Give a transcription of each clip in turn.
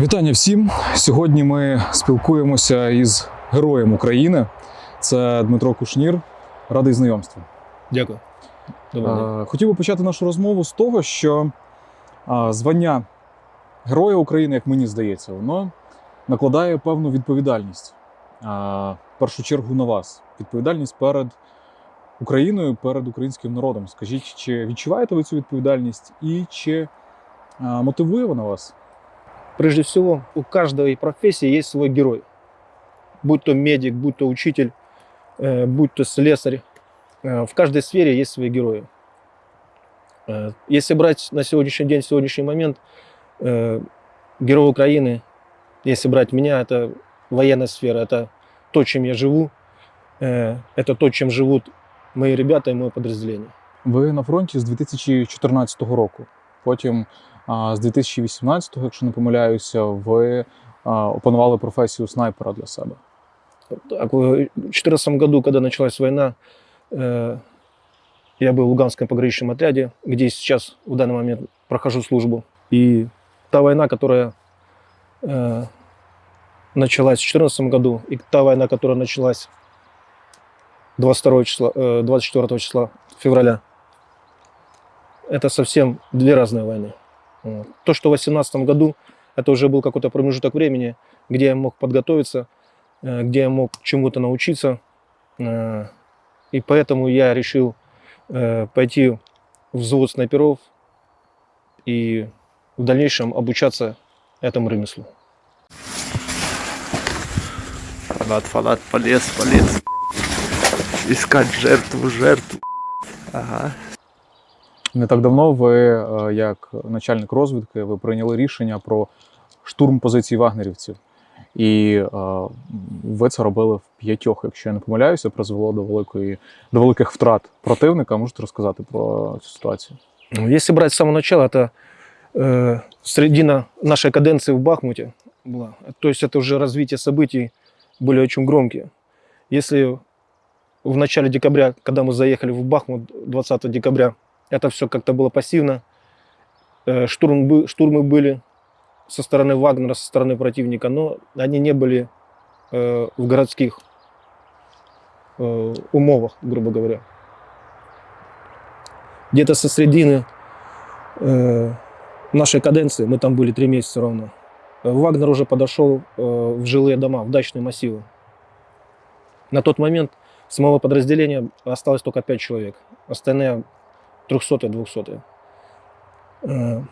Вітання всім! Сьогодні ми спілкуємося із героєм України. Це Дмитро Кушнір. Радий знайомству. Дякую. Добрий день. Е, Хотів би почати нашу розмову з того, що звання Героя України, як мені здається, воно накладає певну відповідальність. В першу чергу на вас. Відповідальність перед Україною, перед українським народом. Скажіть, чи відчуваєте ви цю відповідальність і чи мотивує вона вас? Прежде всего, у каждой профессии есть свой герой. Будь то медик, будь то учитель, э, будь то слесарь. Э, В каждой сфере есть свои герои. Э, Если брать на сегодняшний день, сегодняшний момент, герой Украины, если брать меня, это военная сфера, это то, чем я живу, это то, чем живут мои ребята и мое подразделение. Ви на фронті з 2014 року. Потім з 2018, якщо не помиляюся, ви а, опанували професію снайпера для себе. Так, в 2014 году, когда началась война, я был в Луганском пограничном отряде, где сейчас в данный момент прохожу службу. И та война, которая э, началась в 2014 году, и та война, которая началась 22 числа, э, 24 числа февраля, это совсем две разные войны. То, что в 2018 году, это уже был какой-то промежуток времени, где я мог подготовиться, э, где я мог чему-то научиться. Э, И поэтому я решил э, пойти в взвод снайперов и в дальнейшем обучаться этому ремеслу. Фанат, фанат, полез, полез. Искать жертву, жертву. Ага. Не так давно ви, е, як начальник розвідки, ви прийняли рішення про штурм позицій вагнерівців. І е, ви це робили в п'ятьох, якщо я не помиляюся, призвело до великої до великих втрат противника. Можете розказати про цю ситуацію? Ну, Если брать с самого начала, это э, середина нашей каденции в Бахмуте была. То есть это уже развитие событий были очень громкие. Если в начале декабря, когда мы заехали в Бахмут 20 декабря, это все как-то было пассивно, э, штурм, штурмы были со стороны Вагнера, со стороны противника, но они не были э, в городских э, умовах, грубо говоря где-то со середины э, нашей каденции, мы там были три месяца ровно, Вагнер уже подошел в жилые дома, в дачные массивы. На тот момент с моего подразделения осталось только пять человек. Остальные 300 200 э,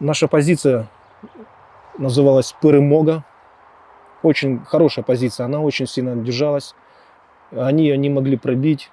Наша позиция называлась Перемога. Очень хорошая позиция, она очень сильно держалась. Они ее не могли пробить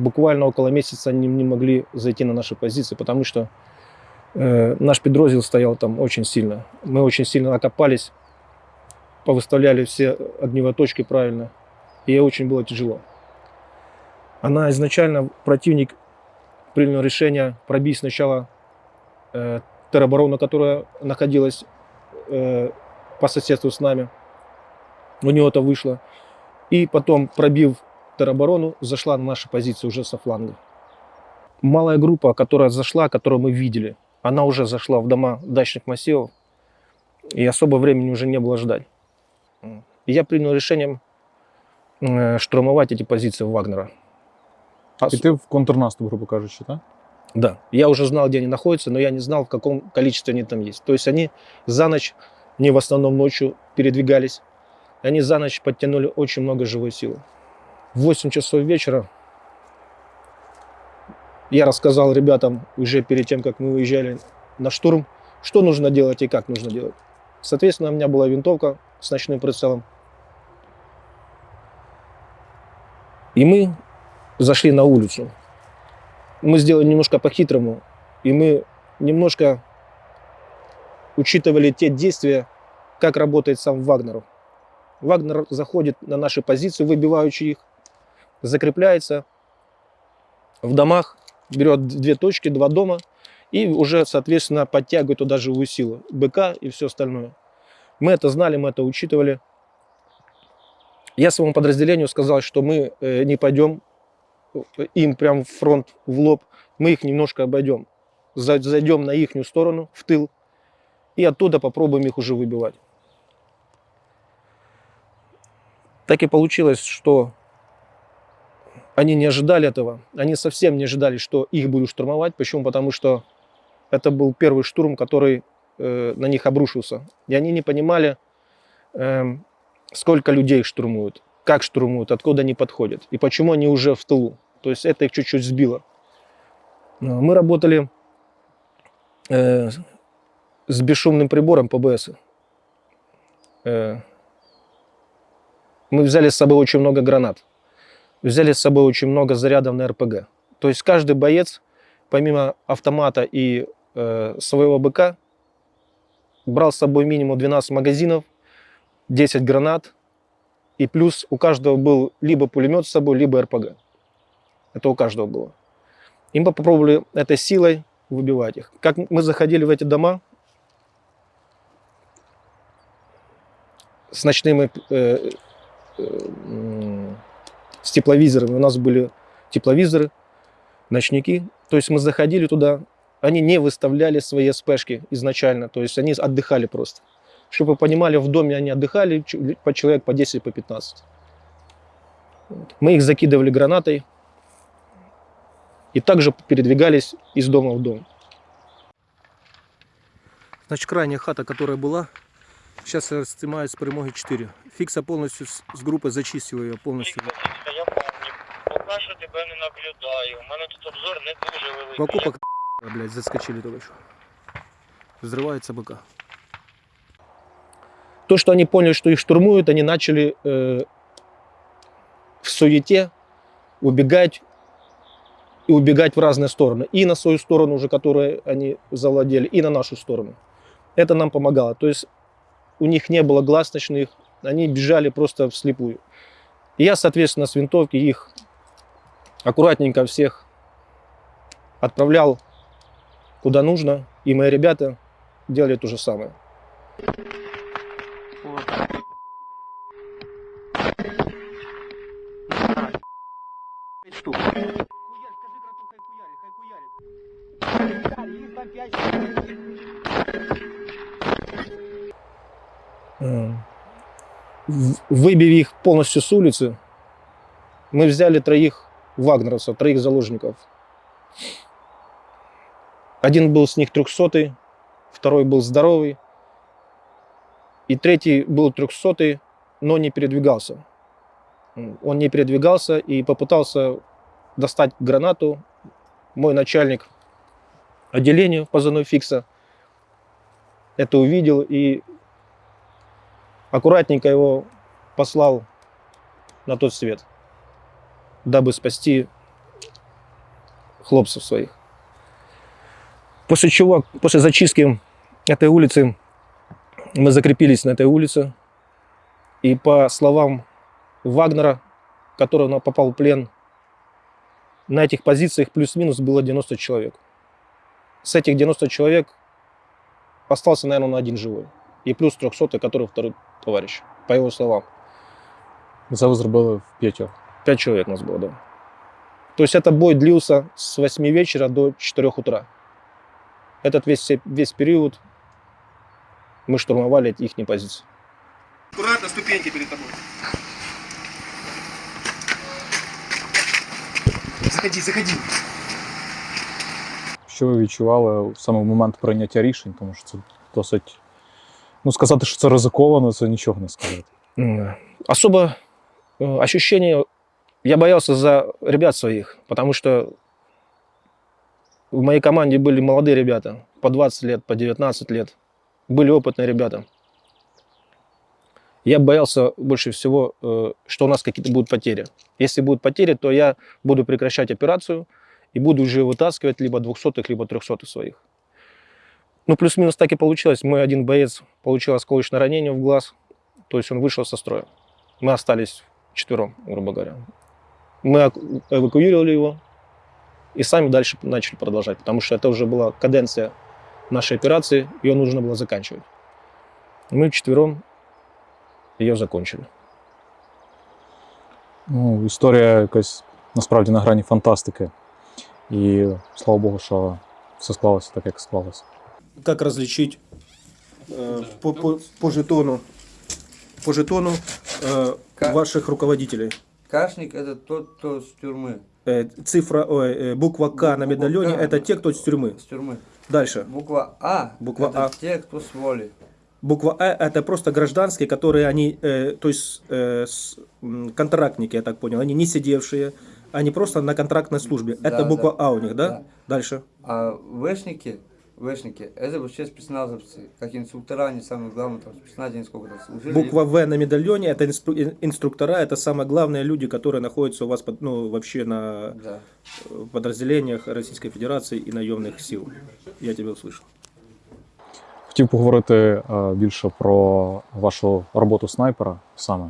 буквально около месяца они не могли зайти на наши позиции, потому что э, наш подроздел стоял там очень сильно. Мы очень сильно окопались, повыставляли все огневые точки правильно, и очень было тяжело. Она изначально, противник принял решение пробить сначала э, тероборону, которая находилась э, по соседству с нами. У него это вышло. И потом, пробив тероборону, зашла на наши позиции уже со фланга. Малая группа, которая зашла, которую мы видели, она уже зашла в дома дачных массивов, и особо времени уже не было ждать. Я принял решение э, штурмовать эти позиции Вагнера. Ос- Піти в контрнаступ, грубо кажучи, так? Да, я уже знал, где они находятся, но я не знал, в каком количестве они там есть. То есть они за ночь, не в основном ночью передвигались, они за ночь подтянули очень много живой силы. В 8 часов вечера я рассказал ребятам уже перед тем, как мы уезжали на штурм, что нужно делать и как нужно делать. Соответственно, у меня была винтовка с ночным прицелом. И мы зашли на улицу. Мы сделали немножко по-хитрому, и мы немножко учитывали те действия, как работает сам Вагнер. Вагнер заходит на наши позиции, выбивающие их, закрепляется в домах, берет две точки, два дома, и уже, соответственно, подтягивает туда живую силу, БК и все остальное. Мы это знали, мы это учитывали. Я своему подразделению сказал, что мы э, не пойдем им прям фронт, в лоб, мы их немножко обойдем. За- Зайдем на их сторону, в тыл, и оттуда попробуем их уже выбивать. Так и получилось, что они не ожидали этого. Они совсем не ожидали, что их будут штурмовать. Почему? Потому что это был первый штурм, который э, на них обрушился. И они не понимали, эм, сколько людей штурмуют, как штурмуют, откуда они подходят и почему они уже в тылу. То есть это их чуть-чуть сбило. Но Мы работали э, с бесшумным прибором ПБС. Э, мы взяли с собой очень много гранат. Взяли с собой очень много зарядов на РПГ. То есть каждый боец, помимо автомата и э, своего БК, брал с собой минимум 12 магазинов, 10 гранат, и плюс у каждого был либо пулемет с собой, либо РПГ. Это у каждого было. И мы попробовали этой силой выбивать их. Как мы заходили в эти дома с ночными э, э, с тепловизорами. У нас были тепловизоры, ночники. То есть мы заходили туда, они не выставляли свои СПшки изначально, то есть они отдыхали просто. Чтобы вы понимали, в доме они отдыхали, по человек по 10, по 15. Вот. Мы их закидывали гранатой и также передвигались из дома в дом. Значит, крайняя хата, которая была, сейчас снимают с перемоги 4. Фикса полностью с, с группой зачистила ее полностью. Та я помню. Поки що тебе не наблюдаю. У мене тут обзор не дуже великий. В окопах, блядь, заскочили только что. Взрывается БК. То, что они поняли, что их штурмуют, они начали э, в суете убегать и убегать в разные стороны. И на свою сторону уже, которую они завладели, и на нашу сторону. Это нам помогало. То есть у них не было глаз ночных, они бежали просто вслепую. И я, соответственно, с винтовки их аккуратненько всех отправлял куда нужно, и мои ребята делали то же самое. Выбив их полностью с улицы, мы взяли троих вагнеровцев, троих заложников. Один был с них трехсотый, второй был здоровый, и третий был трехсотый, но не передвигался. Он не передвигался и попытался достать гранату. Мой начальник отделения позывной фикса это увидел и аккуратненько его послал на тот свет, дабы спасти хлопцев своих. После чего, после зачистки этой улицы, мы закрепились на этой улице. И по словам Вагнера, который на- попал в плен, на этих позициях плюс-минус было 90 человек. С этих 90 человек остался, наверное, один живой. И плюс 300, который второй товарищ, по его словам. Це ви зробили в п'ятьох. Пять человек нас было, да. То есть это бой длился с 8 вечера до 4 утра. Этот весь, весь период мы штурмовали их позиции. Аккуратно, ступеньки перед тобой. Заходи, заходи. Що ви відчували саме в момент прийняття рішень, тому що це досить. Ну, сказати, що це ризиковано, це нічого не сказати. Особо ощущение, я боялся за ребят своих, потому что в моей команде были молодые ребята, по 20 лет, по 19 лет, были опытные ребята. Я боялся больше всего, э, что у нас какие-то будут потери. Если будут потери, то я буду прекращать операцию и буду уже вытаскивать либо 200-х, либо 300-х своих. Ну, плюс-минус так и получилось. Мой один боец получил осколочное ранение в глаз, то есть он вышел со строя. Мы остались четвером, грубо говоря. Мы эку- эвакуировали его и сами дальше начали продолжать, потому что это уже была каденция нашей операции, ее нужно было заканчивать. Мы четвером ее закончили. Ну, історія якась насправді на грані фантастики. І слава Богу, що все склалося так, як склалося. Как различить э, по, по, по жетону, по жетону э, Ка- ваших руководителей. Кашник это тот, кто с тюрьмы. Э, цифра, ой, э, буква К на Буква медальоне К. это те, кто с тюрьмы. С тюрьмы. Дальше. Буква А. Буква это А. те, кто с воли. Буква А это просто гражданские, которые они, э, то есть э, с- контрактники, я так понял, они не сидевшие, они просто на контрактной службе. Да, это буква да. А у них, да? Да. Дальше. А вышники, вышники, это вообще спецназовцы. Как инструктора, они самые главные, там, спецназе сколько-то служили. Буква В на медальоне это инстру- ин- инструктора, это самые главные люди, которые находятся у вас под- ну, вообще на Да. э, подразделениях Российской Федерации и наемных сил. Я тебя услышал. Хотів поговорити е, більше про вашу роботу снайпера саме.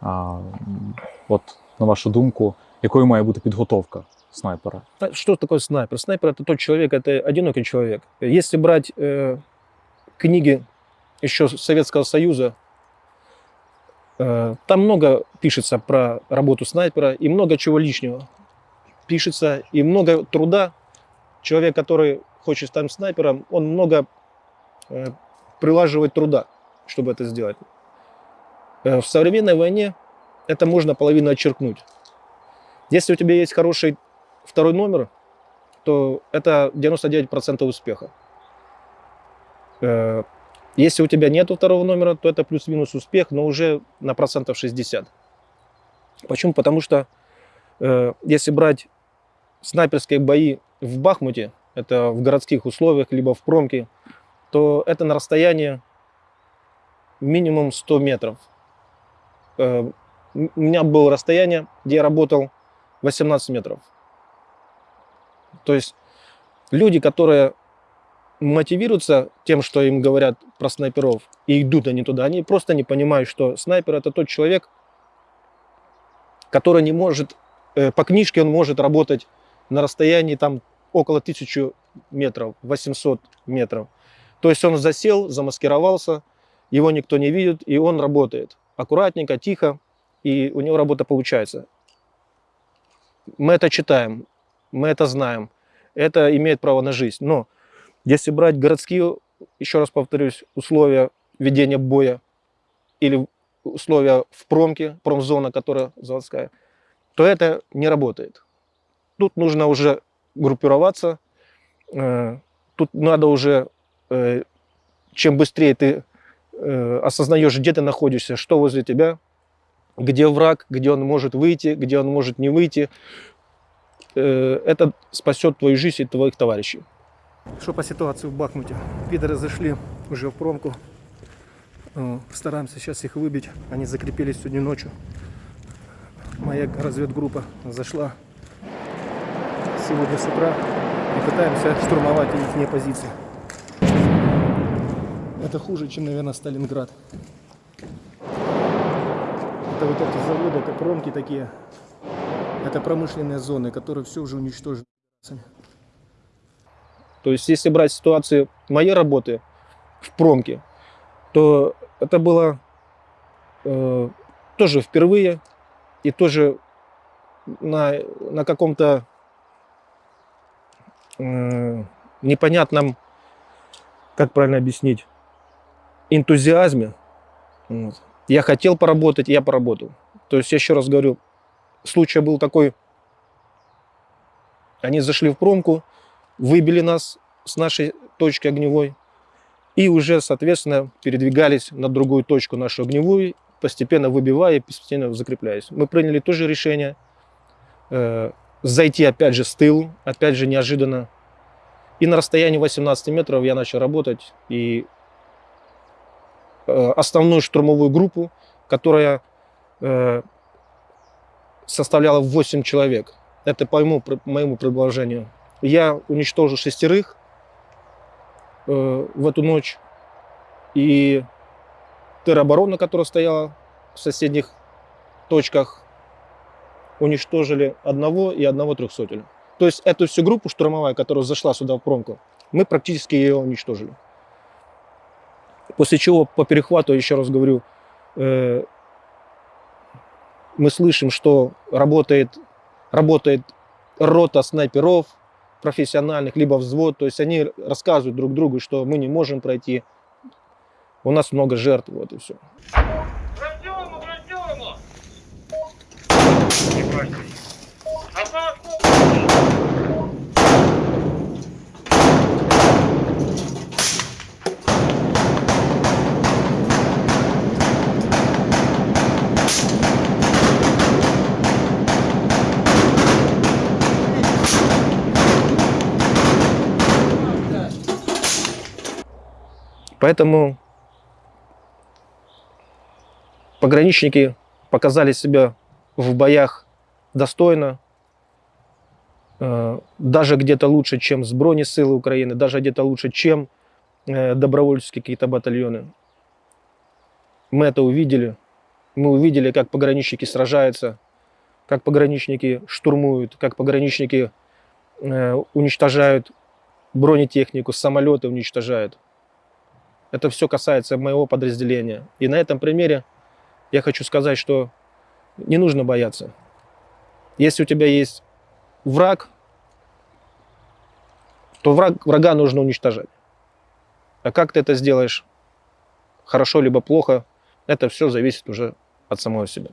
А, м, от, на вашу думку, якою має бути підготовка снайпера? Что такое снайпер? Снайпер это тот человек, это одинокий человек. Если брать э, книги еще Советского Союза, э, там много пишется про работу снайпера и много чего лишнего пишется и много труда. Человек, который хочет стать снайпером, он много э, прилаживает труда, чтобы это сделать. Э, в современной войне это можно половину отчеркнуть. Если у тебя есть хороший второй номер, то это 99% успеха. Э, Если у тебя нет второго номера, то это плюс-минус успех, но уже на процентов 60. Почему? Потому что э, если брать снайперские бои в Бахмуте, это в городских условиях, либо в промке, то это на расстоянии минимум 100 метров. Э, У меня было расстояние, где я работал 18 метров. То есть люди, которые мотивируются тем, что им говорят про снайперов, и идут они туда, они просто не понимают, что снайпер это тот человек, который не может, э, по книжке он может работать на расстоянии там около 1000 метров, 800 метров. То есть он засел, замаскировался, его никто не видит, и он работает аккуратненько, тихо, и у него работа получается. Мы это читаем, мы это знаем, это имеет право на жизнь. Но если брать городские, еще раз повторюсь, условия ведения боя или условия в промке, промзона, которая заводская, то это не работает. Тут нужно уже группироваться, э, тут надо уже, э, чем быстрее ты э, осознаешь, где ты находишься, что возле тебя, где враг, где он может выйти, где он может не выйти, это спасет твою жизнь и твоих товарищей. Что по ситуации в Бахмуте? Пидоры зашли уже в промку. Э, Стараемся сейчас их выбить. Они закрепились сегодня ночью. Моя разведгруппа зашла сегодня с утра и пытаемся штурмовать их позиции. Это хуже, чем, наверное, Сталинград. Это вот эти заводы, это промки такие. Это промышленные зоны, которые все уже уничтожены. То есть, если брать ситуацию моей работы в промке, то это было э, тоже впервые и тоже на, на каком-то э, непонятном, как правильно объяснить, энтузиазме. Вот. Я хотел поработать, я поработал. То есть, я еще раз говорю, случай был такой, они зашли в промку, выбили нас с нашей точки огневой и уже, соответственно, передвигались на другую точку нашу огневую, постепенно выбивая и постепенно закрепляясь. Мы приняли тоже решение э, зайти опять же с тылу, опять же неожиданно. И на расстоянии 18 метров я начал работать и э, основную штурмовую группу, которая э, составляла 8 человек. Это по моему, по моему предложению. Я уничтожил шестерых э, в эту ночь. И тероборона, которая стояла в соседних точках, уничтожили одного и одного трехсотеля. То есть эту всю группу штурмовая, которая зашла сюда в промку, мы практически ее уничтожили. После чего по перехвату, еще раз говорю, э, мы слышим, что работает, работает рота снайперов профессиональных, либо взвод. То есть они рассказывают друг другу, что мы не можем пройти. У нас много жертв, вот и все. Працюємо, працюємо! Поэтому пограничники показали себя в боях достойно, э, даже где-то лучше, чем с бронесилы Украины, даже где-то лучше, чем э, добровольческие какие-то батальоны. Мы это увидели. Мы увидели, как пограничники сражаются, как пограничники штурмуют, как пограничники э, уничтожают бронетехнику, самолеты уничтожают. Это все касается моего подразделения. И на этом примере я хочу сказать, что не нужно бояться. Если у тебя есть враг, то враг, врага нужно уничтожать. А как ты это сделаешь, хорошо либо плохо, это все зависит уже от самого себя.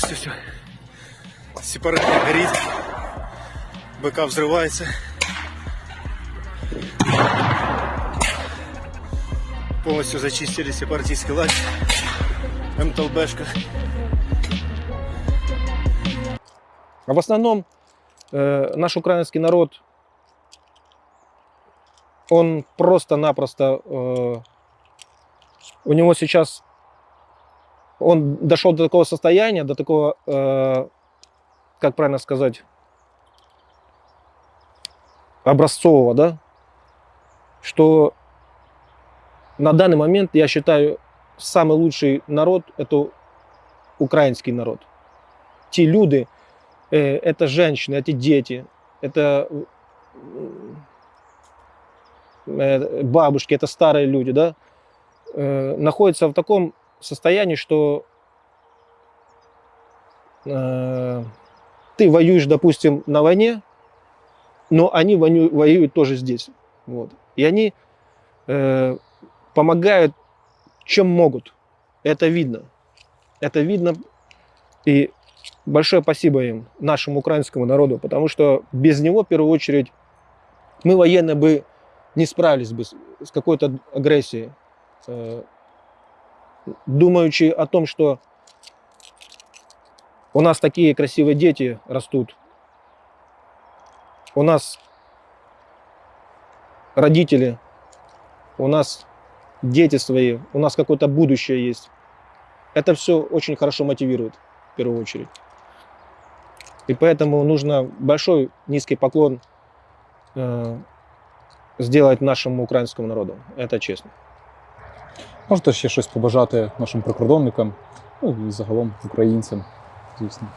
Полностью все. Сепаратор горит. БК взрывается. Полностью зачистили сепаратистский лагерь. МТЛБшка. А в основном э, наш украинский народ, он просто-напросто, э, у него сейчас, он дошел до такого состояния, до такого, э, как правильно сказать, образцового, да, что на данный момент, я считаю, самый лучший народ – это украинский народ. Те люди, э, это женщины, эти дети, это э, бабушки, это старые люди, да, э, находятся в таком состоянии, что э, ты воюешь, допустим, на войне, но они воню- воюют тоже здесь. Вот. И они э, помогают, чем могут. Это видно. Это видно. И большое спасибо им, нашему украинскому народу, потому что без него, в первую очередь, мы военные бы не справились бы с, с какой-то агрессией. Думаючи о том, что у нас такие красивые дети растут, у нас родители, у нас дети свои, у нас какое-то будущее есть. Это все очень хорошо мотивирует, в первую очередь. И поэтому нужно большой низкий поклон э, сделать нашему українському народу. Это честно. Можете ще щось побажати нашим прикордонникам, ну і загалом українцям, звісно.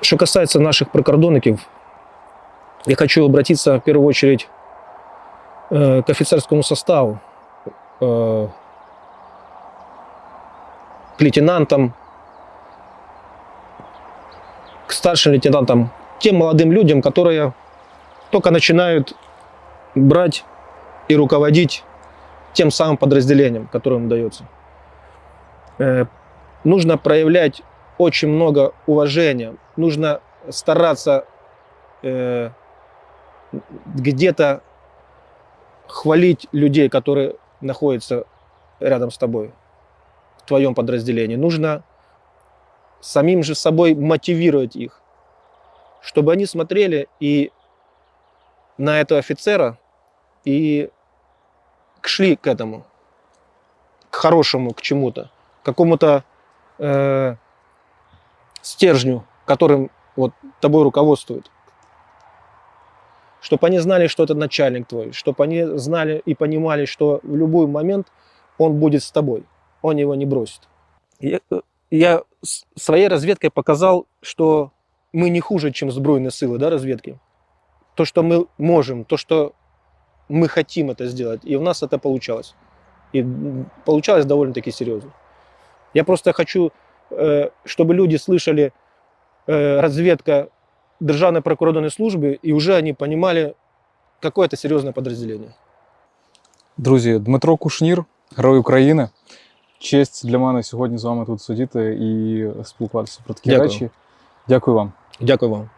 Что касается наших прикордонников, я хочу обратиться в первую очередь э, к офицерскому составу, э, к лейтенантам, к старшим лейтенантам, тем молодым людям, которые только начинают брать и руководить тем самым подразделением, которое им дается. Э, нужно проявлять очень много уважения, нужно стараться э, где-то хвалить людей, которые находятся рядом с тобой, в твоем подразделении. Нужно самим же собой мотивировать их, чтобы они смотрели и на этого офицера и шли к этому, к хорошему, к чему-то, к какому-то э, стержню, которым вот тобой руководствует. Чтобы они знали, что это начальник твой, чтобы они знали и понимали, что в любой момент он будет с тобой, он его не бросит. Я, э, я с- своей разведкой показал, что мы не хуже, чем сбройные силы да, разведки. То, что мы можем, то, что мы хотим это сделать, и у нас это получалось. И м, получалось довольно-таки серьезно. Я просто хочу, э, чтобы люди слышали э, разведка Державной прикордонной службы, и уже они понимали, какое это серьезное подразделение. Друзі, Дмитро Кушнір, Герой України. Честь для мене сьогодні з вами тут сидіти і спілкуватися про такі Дякую. речі. Дякую вам. Дякую вам.